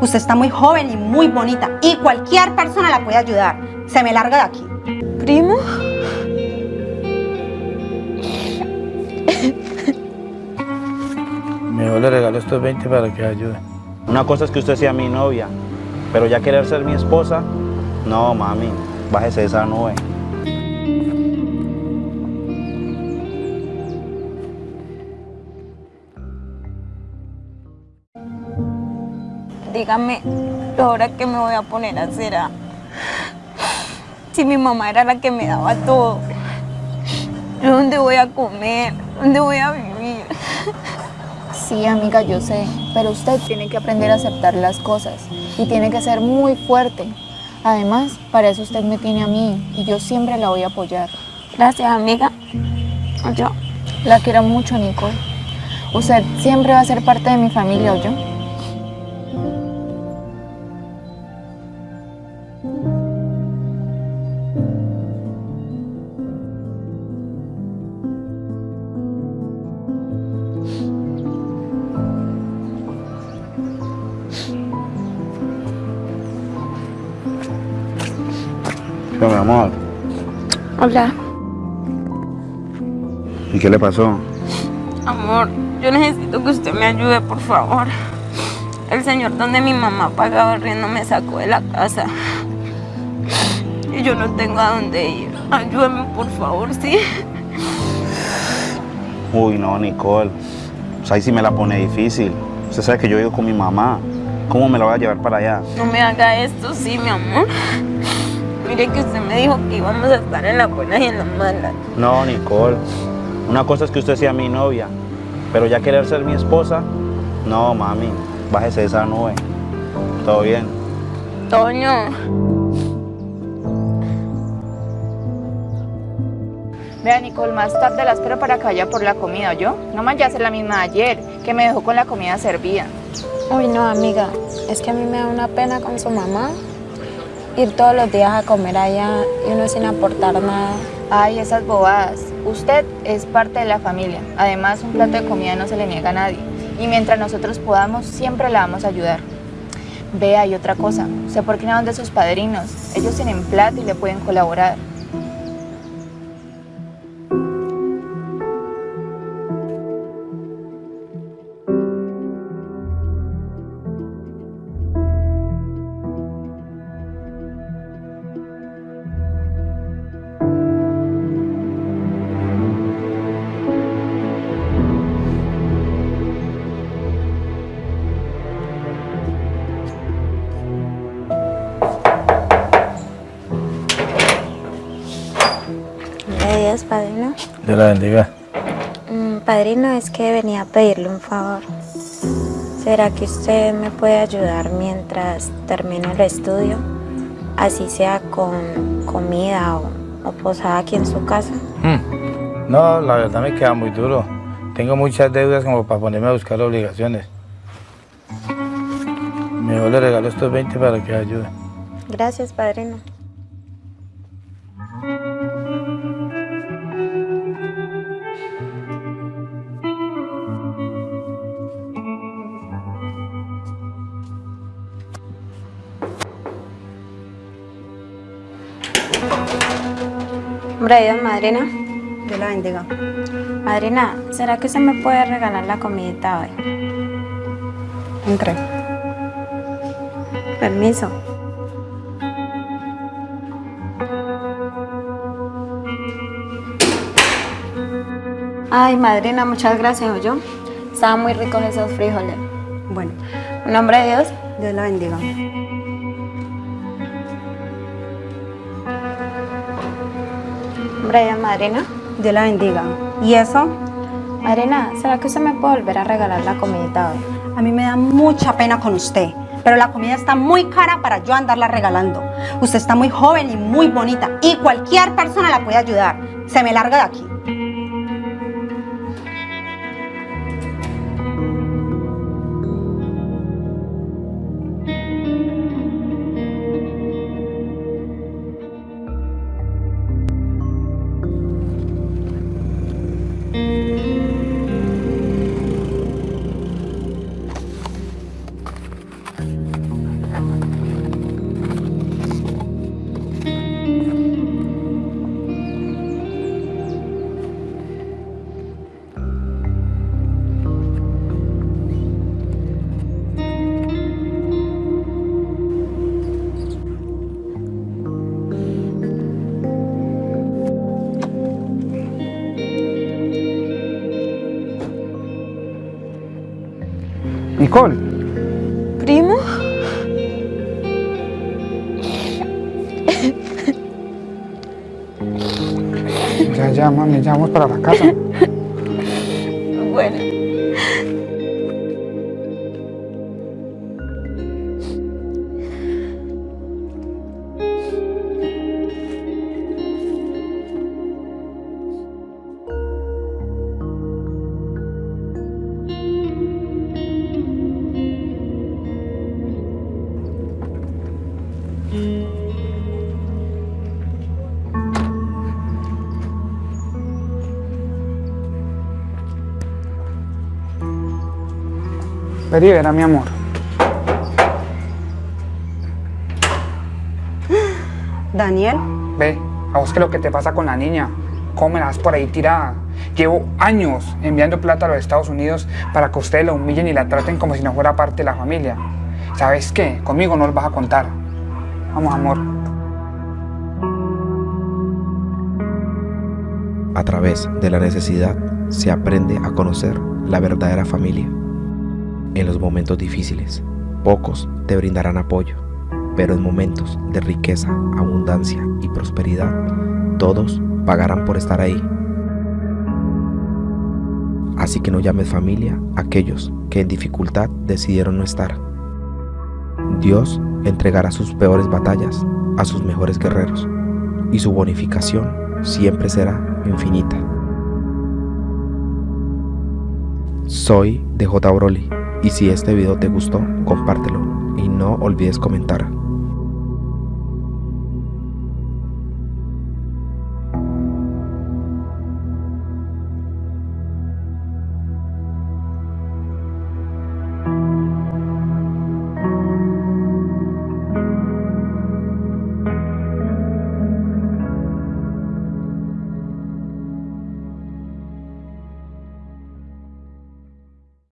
Usted está muy joven y muy bonita y cualquier persona la puede ayudar. Se me larga de aquí. ¿Primo? Mejor le regalo estos 20 para que ayude. Una cosa es que usted sea mi novia, pero ya querer ser mi esposa, no, mami, bájese de esa nube. Dígame, ahora que me voy a poner a hacer? ah? Si mi mamá era la que me daba todo. ¿Yo ¿Dónde voy a comer? ¿Dónde voy a vivir? Sí, amiga, yo sé, pero usted tiene que aprender a aceptar las cosas y tiene que ser muy fuerte. Además, para eso usted me tiene a mí y yo siempre la voy a apoyar. Gracias, amiga. Yo. La quiero mucho, Nicole. Usted siempre va a ser parte de mi familia, ¿o yo? Mi amor, Hola. ¿y qué le pasó? Amor, yo necesito que usted me ayude, por favor. El señor donde mi mamá pagaba el riendo me sacó de la casa. Y yo no tengo a dónde ir. Ayúdame, por favor, ¿sí? Uy, no, Nicole. O sea, ahí sí me la pone difícil. Usted sabe que yo vivo con mi mamá. ¿Cómo me la voy a llevar para allá? No me haga esto, sí, mi amor. Mire que usted me dijo que íbamos a estar en la buena y en la mala. No, Nicole. Una cosa es que usted sea mi novia, pero ya querer ser mi esposa, no, mami. Bájese de esa nube. Todo bien. Toño. Vea, Nicole, más tarde la espero para que vaya por la comida, ¿yo? No más ya hacer la misma de ayer, que me dejó con la comida servida. Uy, no, amiga. Es que a mí me da una pena con su mamá ir todos los días a comer allá y uno sin aportar nada. Ay, esas bobadas. Usted es parte de la familia. Además, un plato de comida no se le niega a nadie. Y mientras nosotros podamos, siempre la vamos a ayudar. Vea, y otra cosa. ¿Sé por qué no de sus padrinos? Ellos tienen plata y le pueden colaborar. Dios la bendiga. Mm, padrino, es que venía a pedirle un favor. ¿Será que usted me puede ayudar mientras termino el estudio? Así sea con comida o, o posada aquí en su casa. Hmm. No, la verdad me queda muy duro. Tengo muchas deudas como para ponerme a buscar obligaciones. Mejor le regalo estos 20 para que ayude. Gracias, padrino. Hombre, Dios, madrina. Dios la bendiga. Madrina, ¿será que usted me puede regalar la comidita hoy? Entre. Permiso. Ay, madrina, muchas gracias, yo. Estaban muy ricos esos frijoles. Bueno, En nombre de Dios, Dios la bendiga. En nombre de Dios, madrina. Dios la bendiga. ¿Y eso? Madrina, ¿será que usted me puede volver a regalar la comidita hoy? A mí me da mucha pena con usted, pero la comida está muy cara para yo andarla regalando. Usted está muy joven y muy bonita y cualquier persona la puede ayudar. Se me larga de aquí. ¿Primo? ya, ya, mami, ya vamos para la casa. Vení, verá, mi amor. Daniel, Ve, a vos qué es lo que te pasa con la niña. ¿Cómo me la das por ahí tirada? Llevo años enviando plata a los Estados Unidos para que ustedes la humillen y la traten como si no fuera parte de la familia. ¿Sabes qué? Conmigo no los vas a contar. Vamos, amor. A través de la necesidad se aprende a conocer la verdadera familia. En los momentos difíciles, pocos te brindarán apoyo, pero en momentos de riqueza, abundancia y prosperidad, todos pagarán por estar ahí. Así que no llames familia a aquellos que en dificultad decidieron no estar. Dios entregará sus peores batallas a sus mejores guerreros y su bonificación siempre será infinita. Soy DJ Broly y si este video te gustó, compártelo y no olvides comentar.